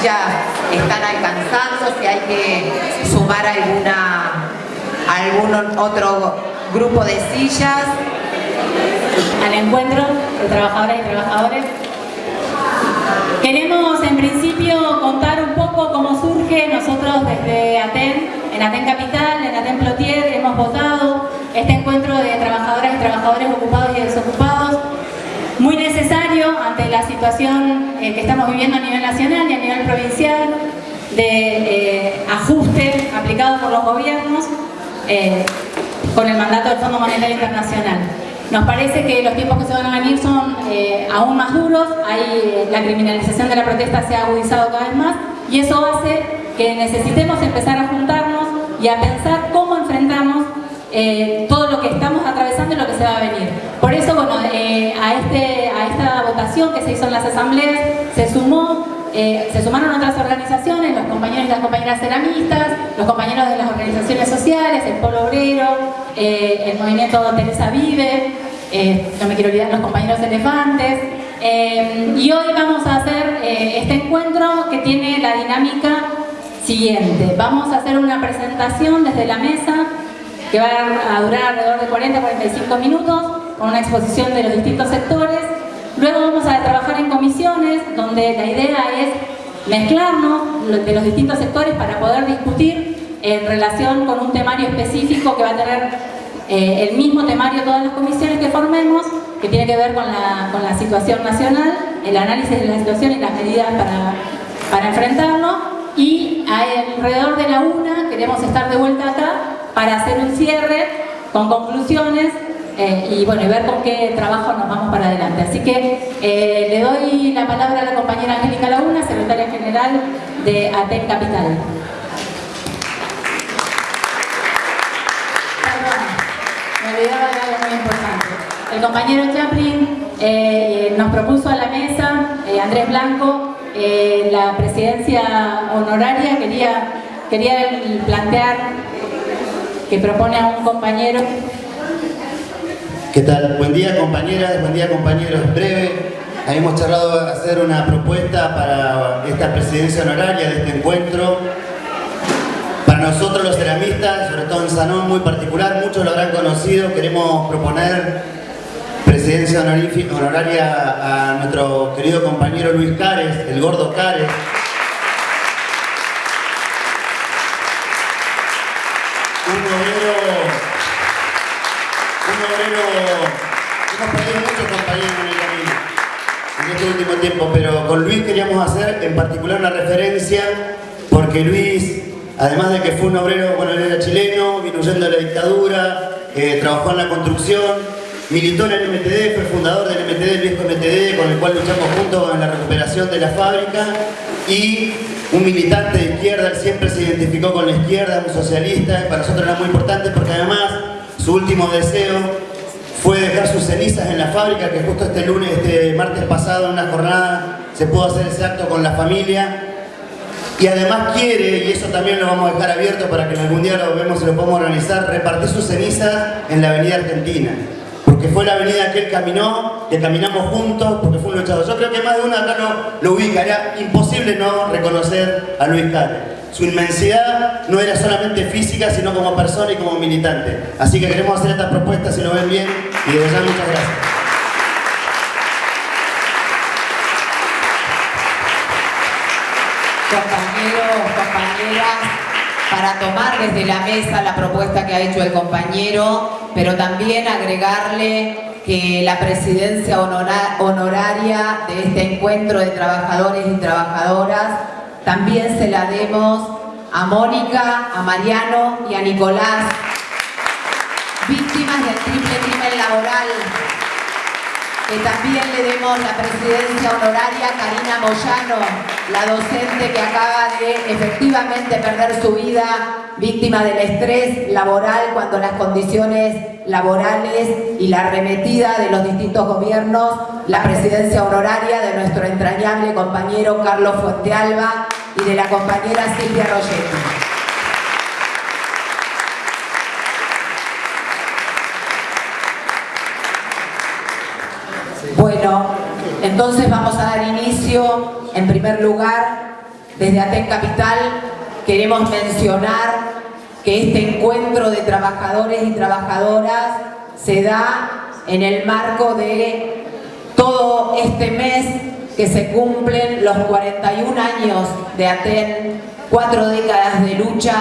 sillas están alcanzando, si hay que sumar alguna, algún otro grupo de sillas. Al encuentro de trabajadoras y trabajadores. Queremos en principio contar un poco cómo surge nosotros desde ATEN, en ATEN Capital, en ATEN Plotier, hemos votado este encuentro de trabajadoras y trabajadores ocupados y desocupados muy necesario ante la situación eh, que estamos viviendo a nivel nacional y a nivel provincial de eh, ajuste aplicado por los gobiernos eh, con el mandato del Fondo Monetario Internacional. Nos parece que los tiempos que se van a venir son aún más duros, hay, la criminalización de la protesta se ha agudizado cada vez más y eso hace que necesitemos empezar a juntarnos y a pensar cómo enfrentamos todo lo que estamos atravesando y lo que se va a venir. Por eso, bueno, a, este, que se hizo en las asambleas se sumó eh, se sumaron otras organizaciones, los compañeros y las compañeras ceramistas, los compañeros de las organizaciones sociales, el Polo Obrero, eh, el movimiento Teresa Vive, eh, no me quiero olvidar, los compañeros elefantes. y hoy vamos a hacer este encuentro que tiene la dinámica siguiente. Vamos a hacer una presentación desde la mesa que va a durar alrededor de 40-45 minutos con una exposición de los distintos sectores. Luego vamos a trabajar en comisiones, donde la idea es mezclarnos de los distintos sectores para poder discutir en relación con un temario específico que va a tener eh, el mismo temario todas las comisiones que formemos, que tiene que ver con la, situación nacional, el análisis de la situación y las medidas para, para enfrentarlo. Y alrededor de la una queremos estar de vuelta acá para hacer un cierre con conclusiones eh, y bueno, y ver con qué trabajo nos vamos para adelante. Así que eh, le doy la palabra a la compañera Angélica Laguna, secretaria general de ATEN Capital. El compañero Chaplin eh, nos propuso a la mesa, Andrés Blanco, la presidencia honoraria, quería, quería plantear que propone a un compañero ¿Qué tal? Buen día compañeras, buen día compañeros. Breve, hemos charlado de hacer una propuesta para esta presidencia honoraria de este encuentro. Para nosotros los ceramistas, sobre todo en Sanón muy particular, muchos lo habrán conocido, queremos proponer presidencia honoraria a nuestro querido compañero Luis Cares, el gordo Cares. Tiempo, pero con Luis queríamos hacer en particular una referencia, porque Luis, además de que fue un obrero, bueno, era chileno, vino huyendo de la dictadura, eh, trabajó en la construcción, militó en el MTD, fue fundador del MTD, el viejo MTD, con el cual luchamos juntos en la recuperación de la fábrica, y un militante de izquierda, siempre se identificó con la izquierda, un socialista, para nosotros era muy importante porque además su último deseo fue dejar sus cenizas en la fábrica, que justo este lunes, este martes pasado, en una jornada, se pudo hacer ese acto con la familia. Y además quiere, y eso también lo vamos a dejar abierto para que algún día lo vemos y lo podemos organizar, repartir sus cenizas en la avenida Argentina. Porque fue la avenida que él caminó, que caminamos juntos, porque fue un luchador. Yo creo que más de uno acá no lo ubica, era imposible no reconocer a Luis Carlos. Su inmensidad no era solamente física, sino como persona y como militante. Así que queremos hacer esta propuesta, si lo ven bien, y de verdad muchas gracias. Compañeros, compañeras, para tomar desde la mesa la propuesta que ha hecho el compañero, pero también agregarle que la presidencia honoraria de este encuentro de trabajadores y trabajadoras también se la demos a Mónica, a Mariano y a Nicolás, víctimas del triple crimen. Que también le demos la presidencia honoraria a Karina Moyano, la docente que acaba de efectivamente perder su vida víctima del estrés laboral cuando las condiciones laborales y la arremetida de los distintos gobiernos, la presidencia honoraria de nuestro entrañable compañero Carlos Fuentealba y de la compañera Silvia Rogetti. Bueno, entonces vamos a dar inicio, en primer lugar, desde Aten Capital queremos mencionar que este encuentro de trabajadores y trabajadoras se da en el marco de todo este mes que se cumplen los 41 años de Aten, cuatro décadas de lucha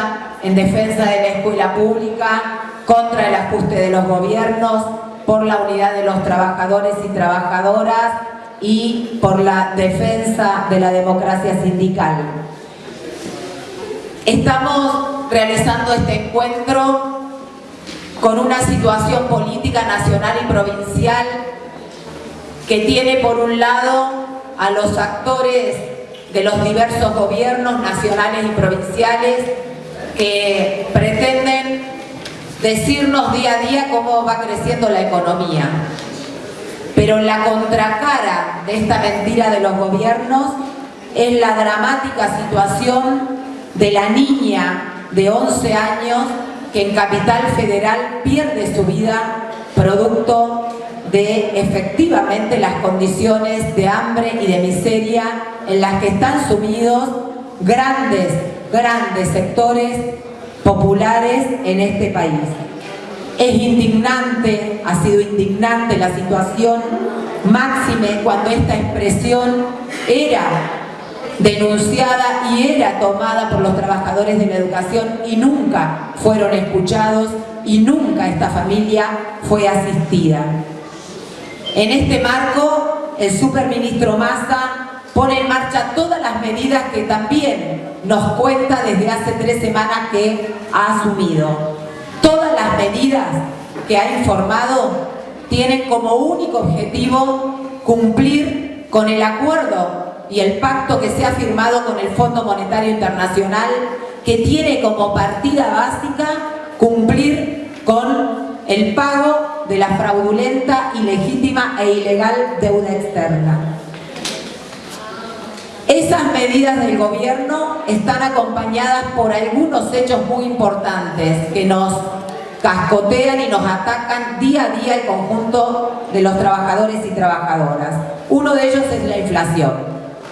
en defensa de la escuela pública, contra el ajuste de los gobiernos, por la unidad de los trabajadores y trabajadoras y por la defensa de la democracia sindical. Estamos realizando este encuentro con una situación política nacional y provincial que tiene por un lado a los actores de los diversos gobiernos nacionales y provinciales que pretenden decirnos día a día cómo va creciendo la economía. Pero la contracara de esta mentira de los gobiernos es la dramática situación de la niña de 11 años que en Capital Federal pierde su vida producto de efectivamente las condiciones de hambre y de miseria en las que están sumidos grandes, grandes sectores populares en este país. Es indignante, ha sido indignante la situación, máxime cuando esta expresión era denunciada y era tomada por los trabajadores de la educación y nunca fueron escuchados y nunca esta familia fue asistida. En este marco, el superministro Massa pone en marcha todas las medidas que también nos cuenta desde hace tres semanas que ha asumido. Todas medidas que ha informado tienen como único objetivo cumplir con el acuerdo y el pacto que se ha firmado con el Fondo Monetario Internacional que tiene como partida básica cumplir con el pago de la fraudulenta, ilegítima e ilegal deuda externa. Esas medidas del gobierno están acompañadas por algunos hechos muy importantes que nos cascotean y nos atacan día a día el conjunto de los trabajadores y trabajadoras. Uno de ellos es la inflación.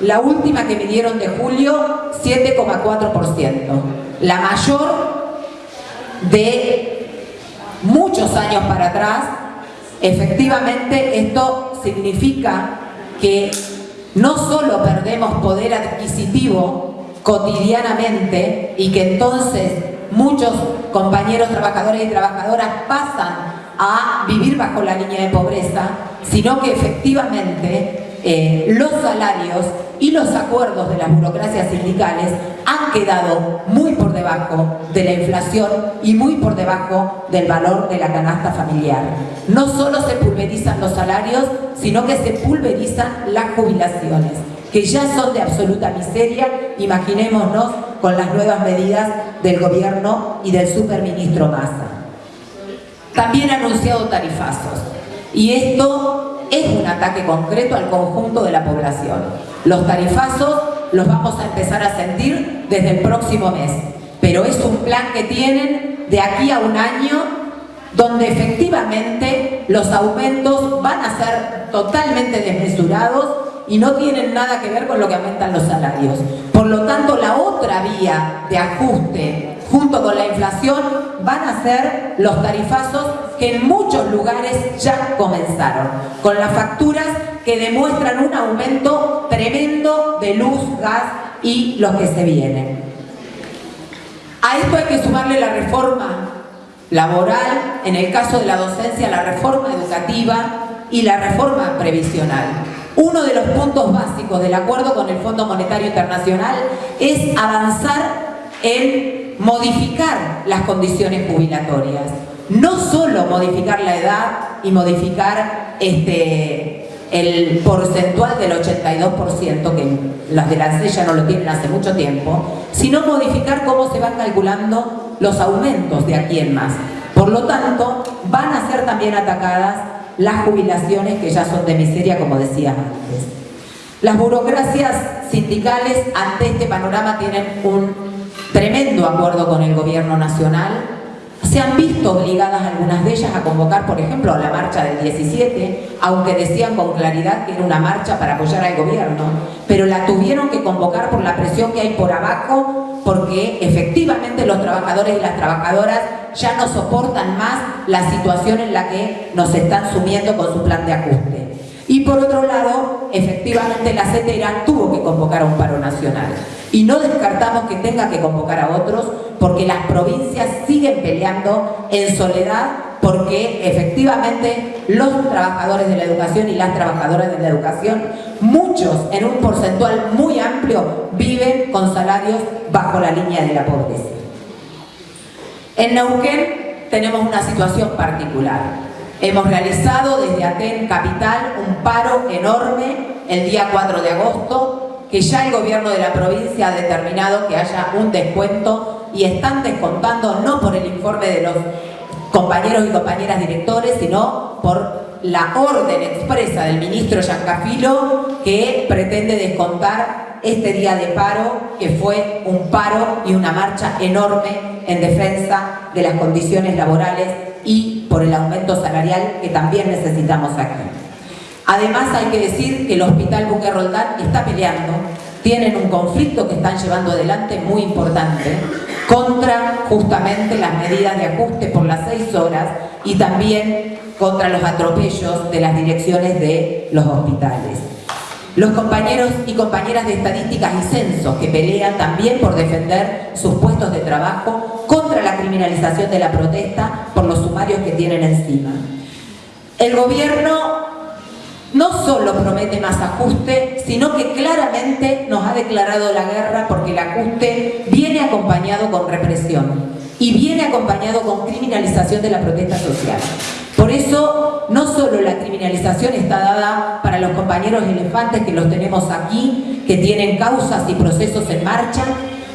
La última que midieron de julio, 7,4%. La mayor de muchos años para atrás. Efectivamente, esto significa que no solo perdemos poder adquisitivo cotidianamente y que entonces muchos compañeros trabajadores y trabajadoras pasan a vivir bajo la línea de pobreza, sino que efectivamente eh, los salarios y los acuerdos de las burocracias sindicales han quedado muy por debajo de la inflación y muy por debajo del valor de la canasta familiar. No solo se pulverizan los salarios, sino que se pulverizan las jubilaciones, que ya son de absoluta miseria, imaginémonos con las nuevas medidas del gobierno y del superministro Massa. También ha anunciado tarifazos, y esto es un ataque concreto al conjunto de la población. Los tarifazos los vamos a empezar a sentir desde el próximo mes, pero es un plan que tienen de aquí a un año donde efectivamente los aumentos van a ser totalmente desmesurados y no tienen nada que ver con lo que aumentan los salarios. Por lo tanto, la otra vía de ajuste junto con la inflación van a ser los tarifazos que en muchos lugares ya comenzaron, con las facturas que demuestran un aumento tremendo de luz, gas y los que se vienen. A esto hay que sumarle la reforma laboral, en el caso de la docencia, la reforma educativa y la reforma previsional. Uno de los puntos básicos del acuerdo con el Fondo Monetario Internacional es avanzar en modificar las condiciones jubilatorias. No solo modificar la edad y modificar este, el porcentual del 82%, que las de la ya no lo tienen hace mucho tiempo, sino modificar cómo se van calculando los aumentos de aquí en más. Por lo tanto, van a ser también atacadas las jubilaciones que ya son de miseria, como decía antes. Las burocracias sindicales ante este panorama tienen un tremendo acuerdo con el gobierno nacional, se han visto obligadas algunas de ellas a convocar, por ejemplo, la marcha del 17, aunque decían con claridad que era una marcha para apoyar al gobierno, pero la tuvieron que convocar por la presión que hay por abajo, porque efectivamente los trabajadores y las trabajadoras ya no soportan más la situación en la que nos están sumiendo con su plan de ajuste. Y por otro lado, efectivamente la CETERA tuvo que convocar a un paro nacional. Y no descartamos que tenga que convocar a otros porque las provincias siguen peleando en soledad porque efectivamente los trabajadores de la educación y las trabajadoras de la educación, muchos en un porcentual muy amplio, viven con salarios bajo la línea de la pobreza. En Neuquén tenemos una situación particular. Hemos realizado desde Aten Capital un paro enorme el día 4 de agosto, que ya el gobierno de la provincia ha determinado que haya un descuento y están descontando no por el informe de los compañeros y compañeras directores, sino por la orden expresa del ministro Yancafilo que pretende descontar este día de paro, que fue un paro y una marcha enorme en defensa de las condiciones laborales y por el aumento salarial que también necesitamos aquí. Además hay que decir que el Hospital Buque Roldán está peleando, tienen un conflicto que están llevando adelante muy importante contra justamente las medidas de ajuste por las seis horas y también contra los atropellos de las direcciones de los hospitales. Los compañeros y compañeras de estadísticas y censos que pelean también por defender sus puestos de trabajo contra la criminalización de la protesta por los sumarios que tienen encima. El gobierno no solo promete más ajuste, sino que claramente nos ha declarado la guerra porque el ajuste viene acompañado con represión y viene acompañado con criminalización de la protesta social. Por eso, no solo la criminalización está dada para los compañeros elefantes que los tenemos aquí, que tienen causas y procesos en marcha,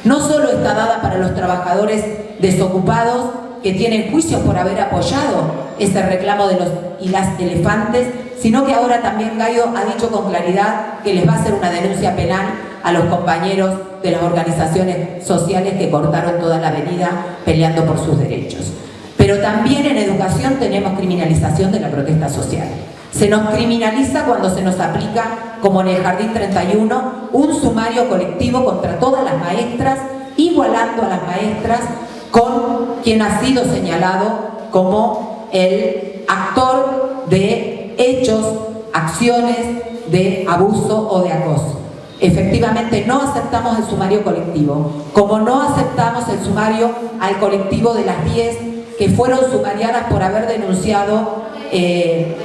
no solo está dada para los trabajadores desocupados que tienen juicios por haber apoyado ese reclamo de los y las elefantes, sino que ahora también Gallo ha dicho con claridad que les va a hacer una denuncia penal a los compañeros de las organizaciones sociales que cortaron toda la avenida peleando por sus derechos. Pero también en educación tenemos criminalización de la protesta social. Se nos criminaliza cuando se nos aplica, como en el Jardín 31, un sumario colectivo contra todas las maestras, igualando a las maestras con quien ha sido señalado como el actor de hechos, acciones de abuso o de acoso. Efectivamente, no aceptamos el sumario colectivo, como no aceptamos el sumario al colectivo de las 10 que fueron sumariadas por haber denunciado eh,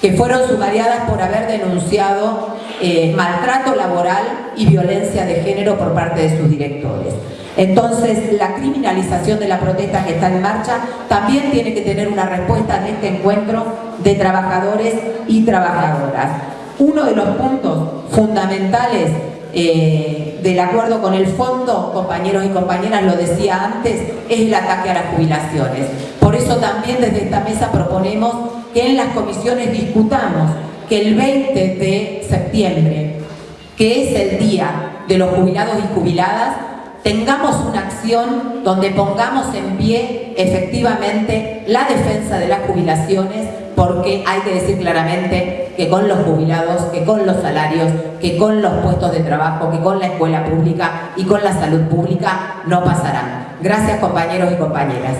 que fueron sumariadas por haber denunciado eh, maltrato laboral y violencia de género por parte de sus directores. Entonces, la criminalización de la protesta que está en marcha también tiene que tener una respuesta en este encuentro de trabajadores y trabajadoras. Uno de los puntos fundamentales eh, del acuerdo con el fondo, compañeros y compañeras, lo decía antes, es el ataque a las jubilaciones. Por eso también desde esta mesa proponemos que en las comisiones discutamos que el 20 de septiembre, que es el día de los jubilados y jubiladas, tengamos una acción donde pongamos en pie efectivamente la defensa de las jubilaciones porque hay que decir claramente que con los jubilados, que con los salarios, que con los puestos de trabajo, que con la escuela pública y con la salud pública no pasarán. Gracias compañeros y compañeras.